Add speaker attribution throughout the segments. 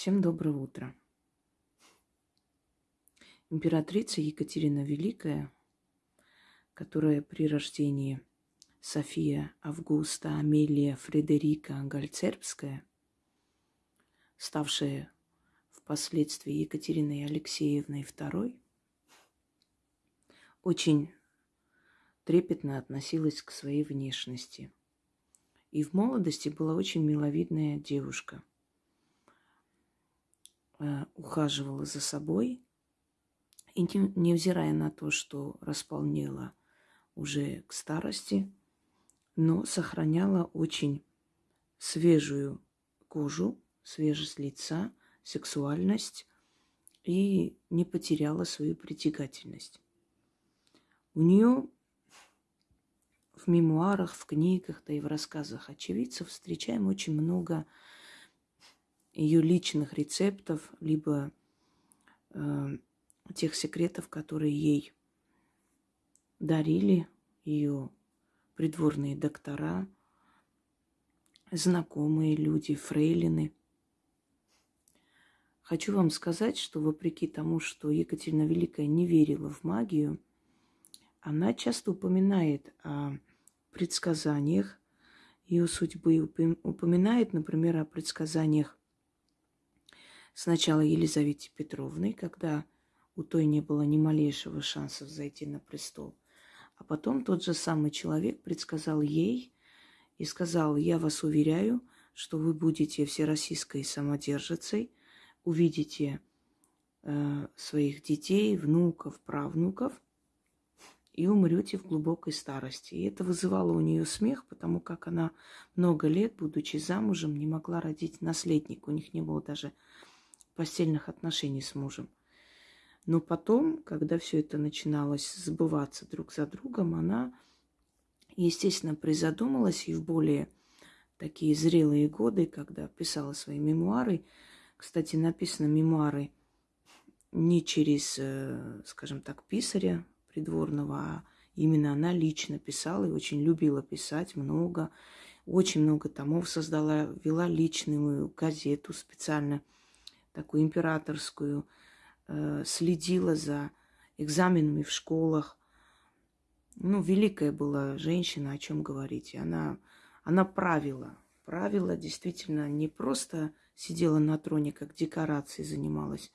Speaker 1: Всем доброе утро. Императрица Екатерина Великая, которая при рождении София Августа Амелия Фредерика Гальцербская, ставшая впоследствии Екатериной Алексеевной II, очень трепетно относилась к своей внешности. И в молодости была очень миловидная девушка. Э, ухаживала за собой. И невзирая на то, что располнела уже к старости, но сохраняла очень свежую кожу, свежесть лица, сексуальность и не потеряла свою притягательность. У нее в мемуарах, в книгах, да и в рассказах очевидцев встречаем очень много ее личных рецептов, либо э, тех секретов, которые ей дарили ее придворные доктора, знакомые люди, фрейлины. Хочу вам сказать, что вопреки тому, что Екатерина Великая не верила в магию, она часто упоминает о предсказаниях ее судьбы, упоминает, например, о предсказаниях сначала Елизавете Петровной, когда у той не было ни малейшего шанса зайти на престол. А потом тот же самый человек предсказал ей и сказал, я вас уверяю, что вы будете всероссийской самодержицей, увидите э, своих детей, внуков, правнуков и умрете в глубокой старости. И это вызывало у нее смех, потому как она много лет, будучи замужем, не могла родить наследника. У них не было даже постельных отношений с мужем. Но потом, когда все это начиналось сбываться друг за другом, она, естественно, призадумалась и в более такие зрелые годы, когда писала свои мемуары. Кстати, написаны мемуары не через, э, скажем так, писаря придворного, а именно она лично писала и очень любила писать много, очень много томов создала, вела личную газету специально – такую императорскую, э, следила за экзаменами в школах. Ну, великая была женщина, о чем говорить. она, она правила. Правила действительно не просто сидела на троне, как декорацией занималась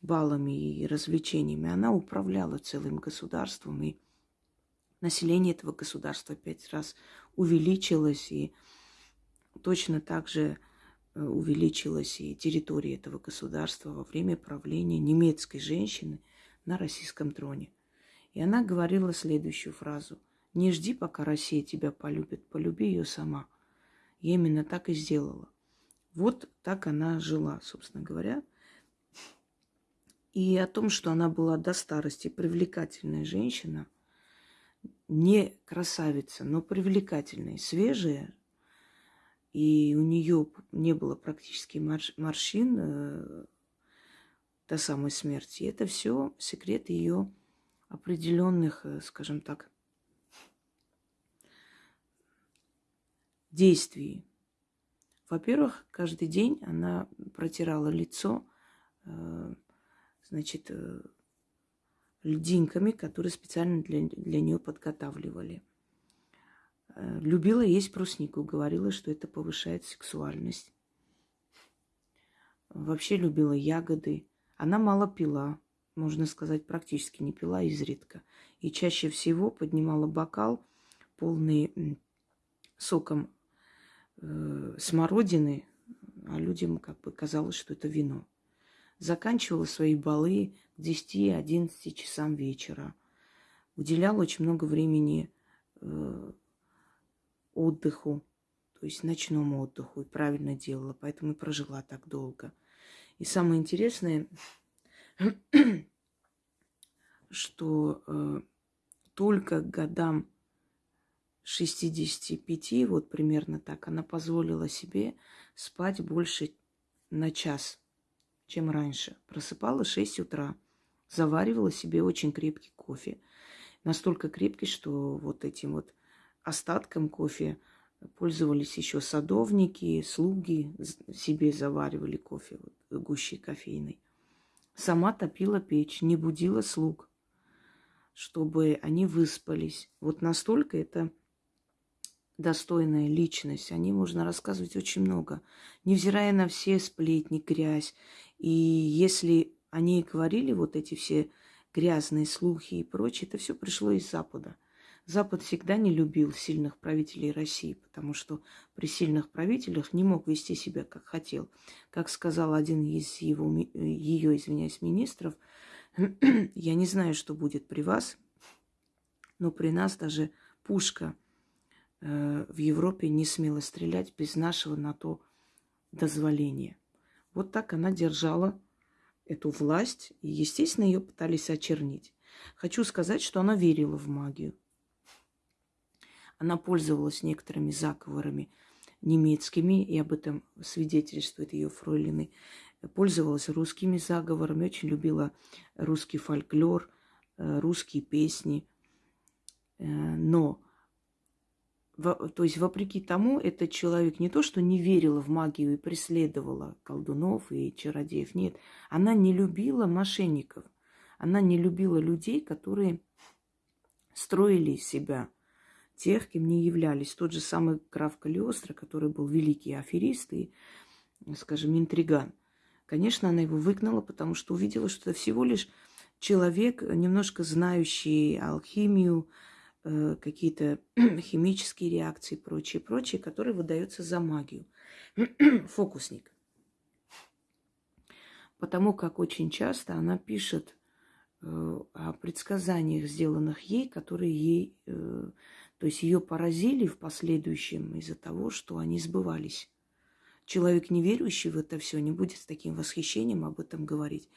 Speaker 1: балами и развлечениями. Она управляла целым государством, и население этого государства пять раз увеличилось, и точно так же увеличилась и территория этого государства во время правления немецкой женщины на российском троне. И она говорила следующую фразу. «Не жди, пока Россия тебя полюбит, полюби ее сама». Я именно так и сделала. Вот так она жила, собственно говоря. И о том, что она была до старости привлекательная женщина, не красавица, но привлекательная, свежая, и у нее не было практически морщин э, до самой смерти. Это все секрет ее определенных, э, скажем так, действий. Во-первых, каждый день она протирала лицо, э, значит, льдинками, которые специально для, для нее подготавливали. Э, любила есть бруснику, говорила, что это повышает сексуальность. Вообще любила ягоды. Она мало пила, можно сказать, практически не пила, изредка. И чаще всего поднимала бокал, полный соком э, смородины, а людям как бы казалось, что это вино. Заканчивала свои балы к 10-11 часам вечера. Уделяла очень много времени э, отдыху, то есть ночному отдыху, и правильно делала, поэтому и прожила так долго. И самое интересное, что э, только годам 65, вот примерно так, она позволила себе спать больше на час, чем раньше. Просыпалась 6 утра, заваривала себе очень крепкий кофе. Настолько крепкий, что вот этим вот остатком кофе Пользовались еще садовники, слуги себе заваривали кофе, вот, гущей кофейной. Сама топила печь, не будила слуг, чтобы они выспались. Вот настолько это достойная личность. О ней можно рассказывать очень много, невзирая на все сплетни, грязь. И если о ней говорили вот эти все грязные слухи и прочее, это все пришло из Запада. Запад всегда не любил сильных правителей России, потому что при сильных правителях не мог вести себя, как хотел. Как сказал один из его, ее, извиняюсь, министров, я не знаю, что будет при вас, но при нас даже пушка э, в Европе не смела стрелять без нашего на то дозволения. Вот так она держала эту власть, и, естественно, ее пытались очернить. Хочу сказать, что она верила в магию. Она пользовалась некоторыми заговорами немецкими, и об этом свидетельствует ее фройлины. Пользовалась русскими заговорами, очень любила русский фольклор, э, русские песни. Э, но, то есть, вопреки тому, этот человек не то, что не верила в магию и преследовала колдунов и чародеев, нет. Она не любила мошенников. Она не любила людей, которые строили себя тех, кем не являлись. Тот же самый граф Калиостро, который был великий аферист и, скажем, интриган. Конечно, она его выгнала, потому что увидела, что это всего лишь человек, немножко знающий алхимию, э, какие-то химические реакции и прочее, прочее, который выдается за магию. Фокусник. Потому как очень часто она пишет э, о предсказаниях, сделанных ей, которые ей э, то есть ее поразили в последующем из-за того, что они сбывались. Человек, не верующий в это все, не будет с таким восхищением об этом говорить.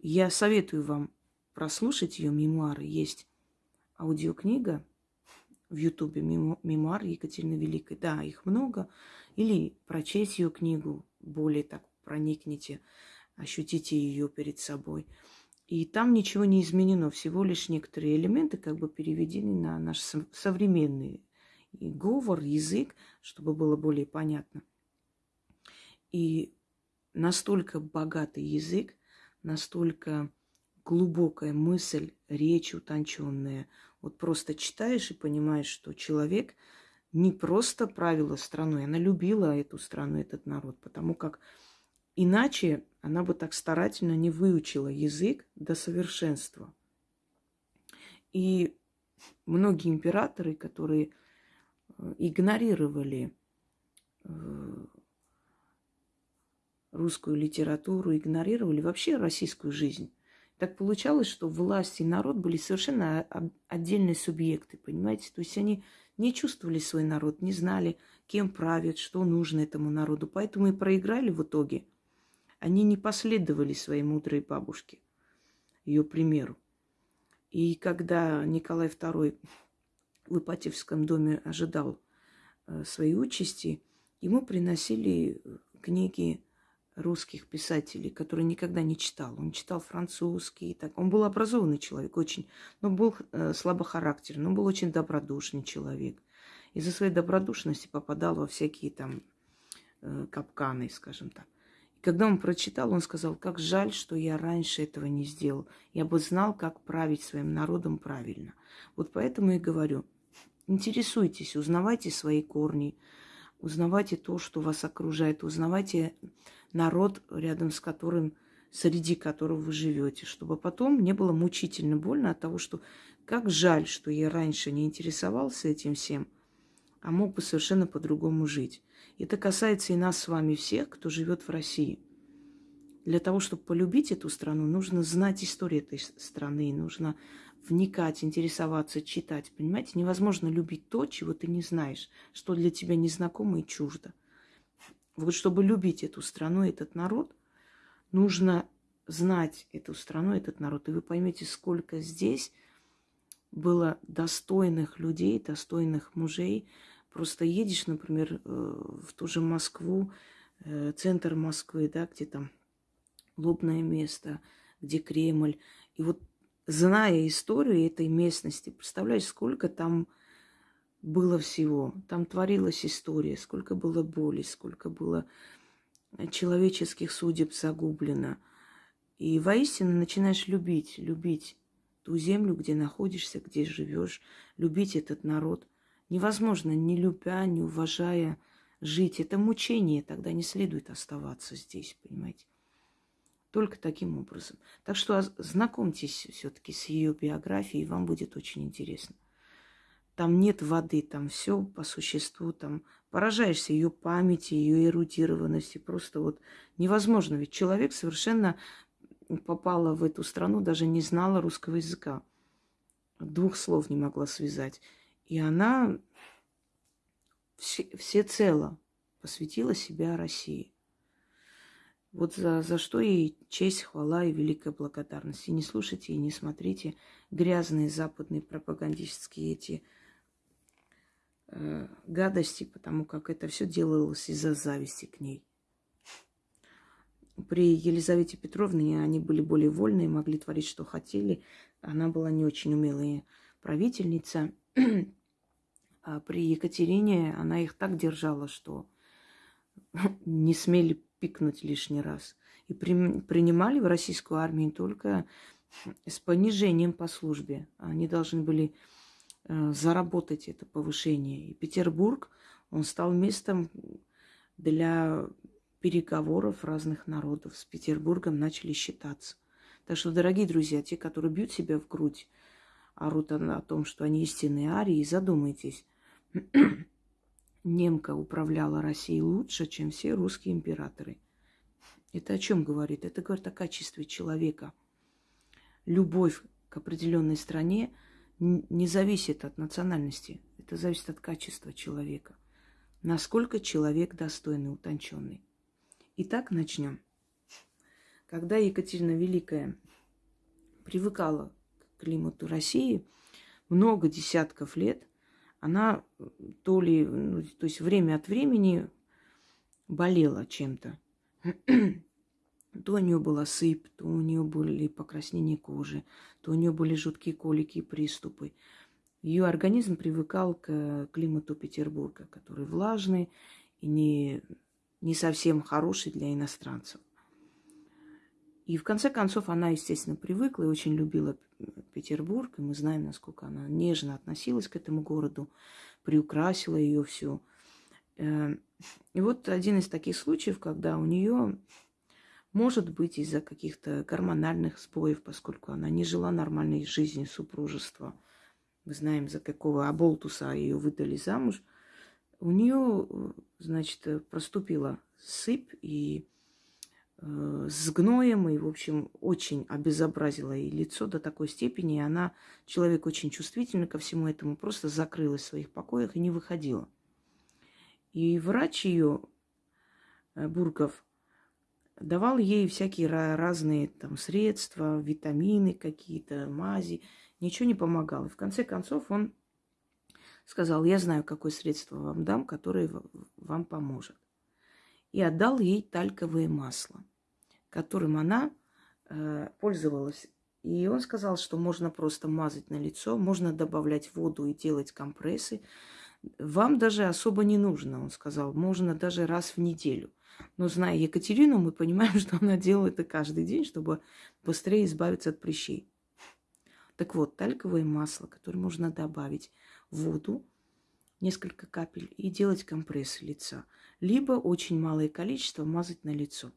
Speaker 1: Я советую вам прослушать ее мемуары. Есть аудиокнига в Ютубе мемуар Екатерины Великой. Да, их много. Или прочесть ее книгу, более так проникните, ощутите ее перед собой. И там ничего не изменено, всего лишь некоторые элементы как бы переведены на наш современный говор, язык, чтобы было более понятно. И настолько богатый язык, настолько глубокая мысль, речь утонченная. Вот просто читаешь и понимаешь, что человек не просто правила страной, она любила эту страну, этот народ, потому как Иначе она бы так старательно не выучила язык до совершенства. И многие императоры, которые э, игнорировали э, русскую литературу, игнорировали вообще российскую жизнь. Так получалось, что власть и народ были совершенно отдельные субъекты, понимаете? То есть они не чувствовали свой народ, не знали, кем правят, что нужно этому народу. Поэтому и проиграли в итоге – они не последовали своей мудрой бабушке, ее примеру. И когда Николай II в Ипатьевском доме ожидал э, своей участи, ему приносили книги русских писателей, которые никогда не читал. Он читал французский. Так. Он был образованный человек, очень, но был э, слабохарактерный, но был очень добродушный человек. Из-за своей добродушности попадал во всякие там э, капканы, скажем так. Когда он прочитал, он сказал, как жаль, что я раньше этого не сделал. Я бы знал, как править своим народом правильно. Вот поэтому и говорю, интересуйтесь, узнавайте свои корни, узнавайте то, что вас окружает, узнавайте народ, рядом с которым, среди которого вы живете, чтобы потом не было мучительно больно от того, что как жаль, что я раньше не интересовался этим всем, а мог бы совершенно по-другому жить. Это касается и нас с вами всех, кто живет в России. Для того, чтобы полюбить эту страну, нужно знать историю этой страны, нужно вникать, интересоваться, читать. Понимаете, невозможно любить то, чего ты не знаешь, что для тебя незнакомо и чуждо. Вот чтобы любить эту страну, этот народ, нужно знать эту страну, этот народ. И вы поймете, сколько здесь было достойных людей, достойных мужей, Просто едешь, например, э, в ту же Москву, э, центр Москвы, да, где там лобное место, где Кремль. И вот зная историю этой местности, представляешь, сколько там было всего. Там творилась история, сколько было боли, сколько было человеческих судеб загублено. И воистину начинаешь любить, любить ту землю, где находишься, где живешь, любить этот народ. Невозможно, не любя, не уважая, жить. Это мучение, тогда не следует оставаться здесь, понимаете? Только таким образом. Так что знакомьтесь все-таки с ее биографией, вам будет очень интересно. Там нет воды, там все по существу, там поражаешься ее памяти, ее эрудированности. Просто вот невозможно. Ведь человек совершенно попала в эту страну, даже не знала русского языка. Двух слов не могла связать. И она все, всецело посвятила себя России. Вот за, за что ей честь, хвала и великая благодарность. И не слушайте, и не смотрите грязные западные пропагандистские эти э, гадости, потому как это все делалось из-за зависти к ней. При Елизавете Петровне они были более вольные, могли творить, что хотели. Она была не очень умелая правительница. А при Екатерине она их так держала, что не смели пикнуть лишний раз. И при, принимали в российскую армию только с понижением по службе. Они должны были э, заработать это повышение. И Петербург, он стал местом для переговоров разных народов. С Петербургом начали считаться. Так что, дорогие друзья, те, которые бьют себя в грудь, орут о том, что они истинные арии, задумайтесь. Немка управляла Россией лучше, чем все русские императоры. Это о чем говорит? Это говорит о качестве человека. Любовь к определенной стране не зависит от национальности. Это зависит от качества человека. Насколько человек достойный, утонченный. Итак, начнем. Когда Екатерина Великая привыкала климату России, много десятков лет она то ли, ну, то есть время от времени болела чем-то. То у нее была сыпь, то у нее были покраснения кожи, то у нее были жуткие колики и приступы. Ее организм привыкал к климату Петербурга, который влажный и не, не совсем хороший для иностранцев. И в конце концов она, естественно, привыкла и очень любила Петербург. И мы знаем, насколько она нежно относилась к этому городу, приукрасила ее всю. Э, и вот один из таких случаев, когда у нее, может быть, из-за каких-то гормональных сбоев, поскольку она не жила нормальной жизнью супружества, мы знаем, за какого оболтуса ее выдали замуж, у нее, значит, проступила сыпь, и Э, с гноем и, в общем, очень обезобразила ей лицо до такой степени. И она, человек очень чувствительный ко всему этому, просто закрылась в своих покоях и не выходила. И врач ее, э, Бургов, давал ей всякие разные там средства, витамины какие-то, мази. Ничего не помогало. И в конце концов он сказал, я знаю, какое средство вам дам, которое вам поможет. И отдал ей тальковое масло которым она э, пользовалась. И он сказал, что можно просто мазать на лицо, можно добавлять воду и делать компрессы. Вам даже особо не нужно, он сказал, можно даже раз в неделю. Но зная Екатерину, мы понимаем, что она делает это каждый день, чтобы быстрее избавиться от прыщей. Так вот, тальковое масло, которое можно добавить в воду, несколько капель, и делать компрессы лица. Либо очень малое количество мазать на лицо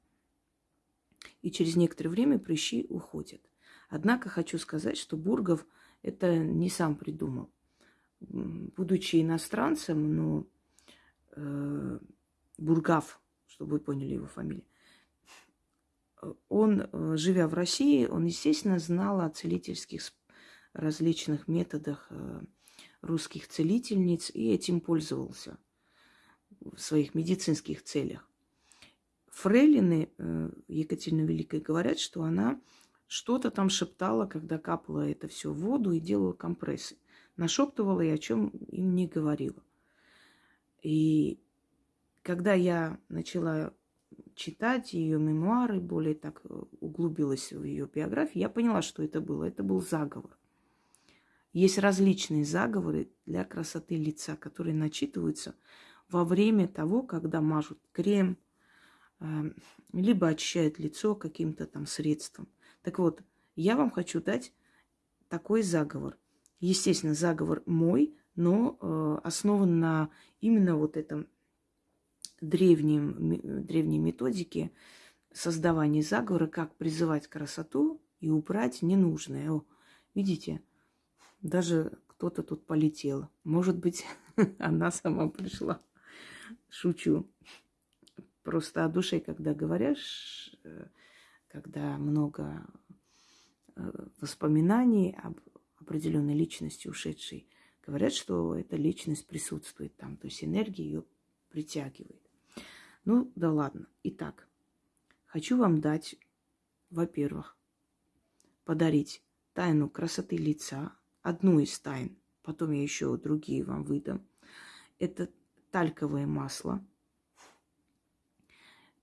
Speaker 1: и через некоторое время прыщи уходят. Однако хочу сказать, что Бургов это не сам придумал. Будучи иностранцем, но э, Бургав, чтобы вы поняли его фамилию, он, э, живя в России, он, естественно, знал о целительских различных методах э, русских целительниц и этим пользовался в своих медицинских целях. Фрейлины э, Екатерины Великой говорят, что она что-то там шептала, когда капала это все в воду и делала компрессы. Нашептывала и о чем им не говорила. И когда я начала читать ее мемуары, более так углубилась в ее биографию, я поняла, что это было. Это был заговор. Есть различные заговоры для красоты лица, которые начитываются во время того, когда мажут крем, эм, либо очищают лицо каким-то там средством. Так вот, я вам хочу дать такой заговор. Естественно, заговор мой, но э, основан на именно вот этом древнем, древней методике создавания заговора, как призывать красоту и убрать ненужное. О, видите, даже кто-то тут полетел. Может быть, она сама пришла. Шучу. Просто о душе, когда говоришь, э, когда много э, воспоминаний об определенной личности ушедшей, говорят, что эта личность присутствует там, то есть энергия ее притягивает. Ну, да ладно. Итак, хочу вам дать, во-первых, подарить тайну красоты лица, одну из тайн, потом я еще другие вам выдам. Это тальковое масло.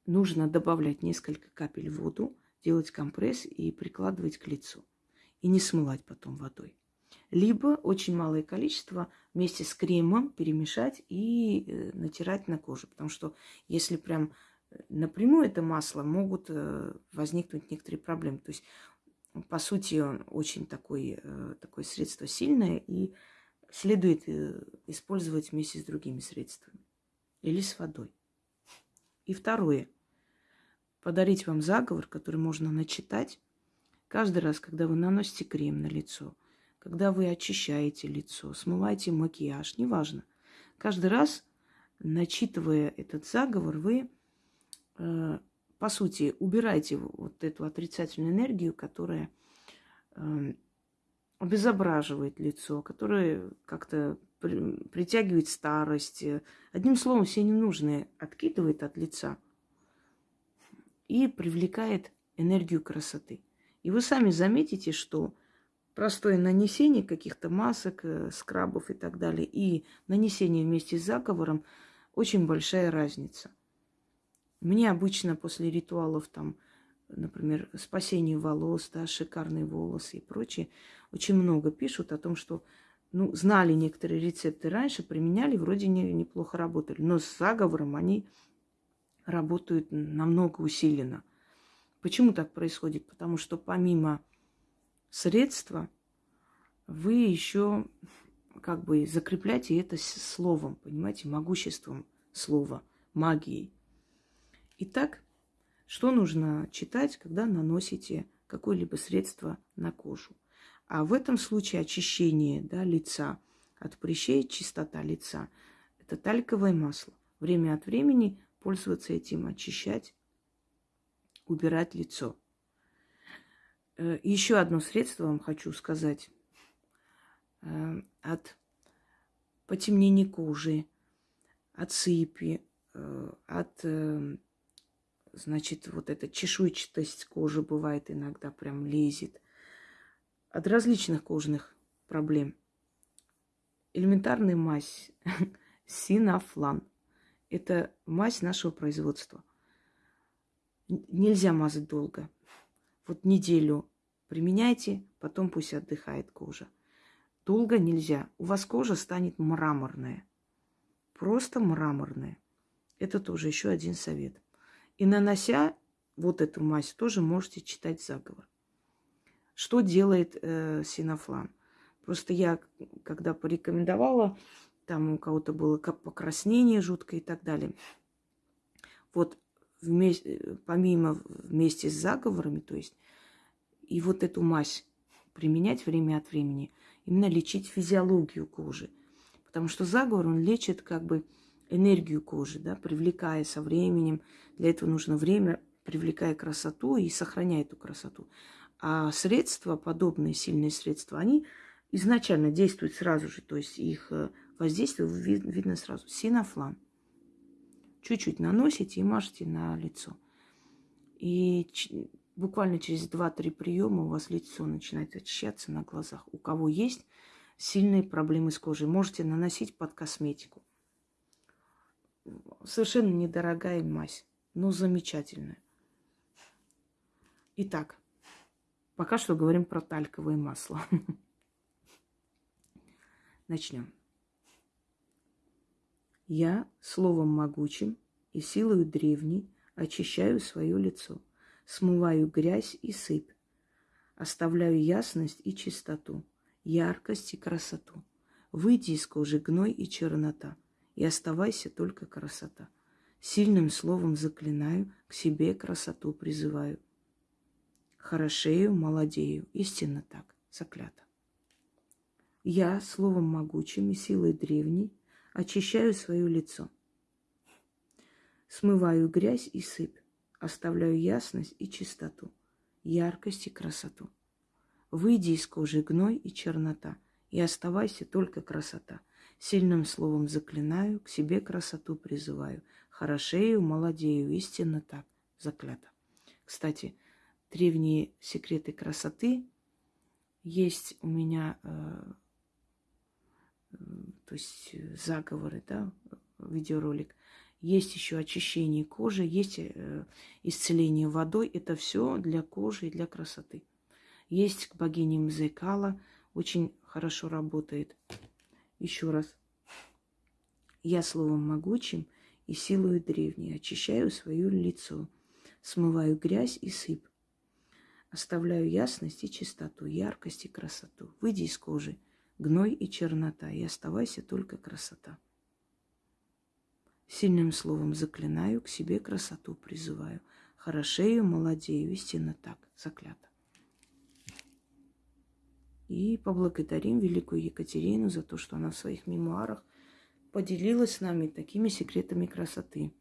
Speaker 1: Нужно добавлять несколько капель в воду, делать компресс и прикладывать к лицу. И не смывать потом водой либо очень малое количество вместе с кремом перемешать и э, натирать на кожу. Потому что если прям э, напрямую это масло, могут э, возникнуть некоторые проблемы. То есть, по сути, очень такой, такое средство сильное и следует использовать вместе с другими средствами или с водой. И второе. Подарить вам заговор, который можно начитать каждый раз, когда вы наносите крем на лицо – когда вы очищаете лицо, смываете макияж, неважно. Каждый раз, начитывая этот заговор, вы, э, по сути, убираете вот эту отрицательную энергию, которая э, обезображивает лицо, которая как-то при, притягивает старость. Одним словом, все ненужные откидывает от лица и привлекает энергию красоты. И вы сами заметите, что простое нанесение каких-то масок, э, скрабов и так далее, и нанесение вместе с заговором очень большая разница. Мне обычно после ритуалов там, например, спасение волос, да, шикарные волосы и прочее, очень много пишут о том, что ну, знали некоторые рецепты раньше, применяли, вроде не, неплохо работали. Но с заговором они работают намного усиленно. Почему так происходит? Потому что помимо средства, вы еще как бы закрепляете это словом, понимаете, могуществом слова, магией. Итак, что нужно читать, когда наносите какое-либо средство на кожу? А в этом случае очищение да, лица от прыщей, чистота лица – это тальковое масло. Время от времени пользоваться этим, очищать, убирать лицо – Э, Еще одно средство вам хочу сказать. Э, от потемнения кожи, от сыпи, э, от, значит, вот эта чешуйчатость кожи бывает иногда прям лезет. От различных кожных проблем. Элементарная мазь синафлан. Это мазь нашего производства. Нельзя мазать долго. Вот неделю Применяйте, потом пусть отдыхает кожа. Долго нельзя. У вас кожа станет мраморная. Просто мраморная. Это тоже еще один совет. И нанося вот эту мазь, тоже можете читать заговор. Что делает э, синофлан? Просто я, когда порекомендовала, там у кого-то было покраснение жуткое и так далее. Вот вместе, помимо вместе с заговорами, то есть и вот эту мазь применять время от времени, именно лечить физиологию кожи. Потому что заговор, он лечит как бы энергию кожи, да, привлекая со временем. Для этого нужно время, привлекая красоту и сохраняя эту красоту. А средства, подобные сильные средства, они изначально действуют сразу же, то есть их э, воздействие видно сразу. Синофлан. Чуть-чуть наносите и мажете на лицо. И буквально через 2-3 приема у вас лицо начинает очищаться на глазах. У кого есть сильные проблемы с кожей, можете наносить под косметику. Совершенно недорогая мазь, но замечательная. Итак, пока что говорим про тальковое масло. Начнем. Я словом могучим и силою древней очищаю свое лицо, смываю грязь и сыпь, оставляю ясность и чистоту, яркость и красоту. Выйди из кожи гной и чернота, и оставайся только красота. Сильным словом заклинаю, к себе красоту призываю. Хорошею, молодею, истинно так, заклято. Я словом могучим и силой древней очищаю свое лицо. Смываю грязь и сыпь, оставляю ясность и чистоту, яркость и красоту. Выйди из кожи гной и чернота, и оставайся только красота. Сильным словом заклинаю, к себе красоту призываю. Хорошею, молодею, истинно так, заклято. Кстати, древние секреты красоты есть у меня, э, э, то есть заговоры, да, видеоролик. Есть еще очищение кожи, есть э, исцеление водой. Это все для кожи и для красоты. Есть к богине Мзекала, очень хорошо работает. Еще раз. Я словом могучим и силою древней очищаю свое лицо, смываю грязь и сыпь, оставляю ясность и чистоту, яркость и красоту. Выйди из кожи, гной и чернота, и оставайся только красота. Сильным словом заклинаю, к себе красоту призываю. Хорошею, молодею, истинно так, заклято. И поблагодарим великую Екатерину за то, что она в своих мемуарах поделилась с нами такими секретами красоты.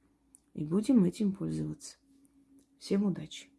Speaker 1: И будем этим пользоваться. Всем удачи!